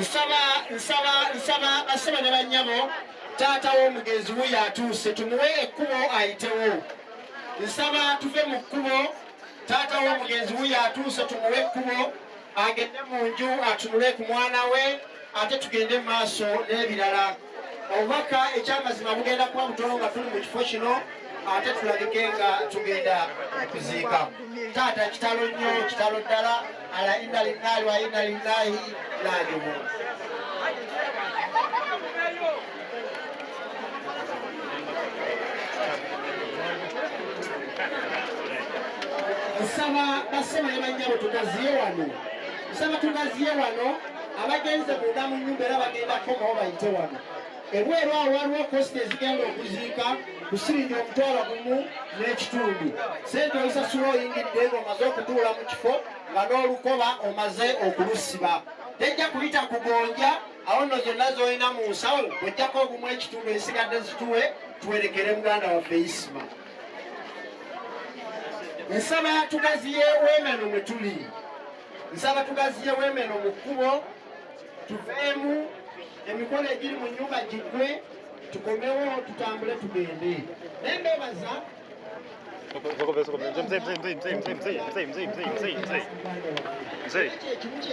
nsaba nsaba nsaba basaba ne bannyabo taata w'omugenzi wuyo atuuse tumuwe ekkubo ayitewo. Nsaba tuve mu kkubo. Taata w'omugenzi wuyo atuuse tumuwe ekkubo. Agende mu nju atunule ku mwana we ate tugende mu maaso n'ebirala obubaka ekyamazima bugenda kuba butono nga tuli mu kifo kino ate tulabike nga tugenda okuziika taata kitalo nnyo kitalo ddala ala inna linnahi wa inna lillahi rajiun nsaba basema ne bannyabo tugaziye wano. Nsaba tugaziye wano abagenze munda mu nyumba era bagenda komawo bayite wano ebweru awo waliwo kosita ezigenda okuziika kusirinja omutwalo gumu n'ekitundu. Sente ozisasula oyingidde ng'omaze okutuula mu kifo nga n'olukoba omaze okulusiba tejja kuyita kugonja awo nno zonna z'olina mu nsawo bw'ojjako ogumu ekitundu ezisigadde zituwe tuwerekere muganda waffe isima nsaba tugaziye weemeno mwe tuli. Nsaba tugaziye weemeno mu kkubo tuveemu emikolo egiri mu nyumba giggwe tukomewo tutambule tugende naye mbebaza ekimu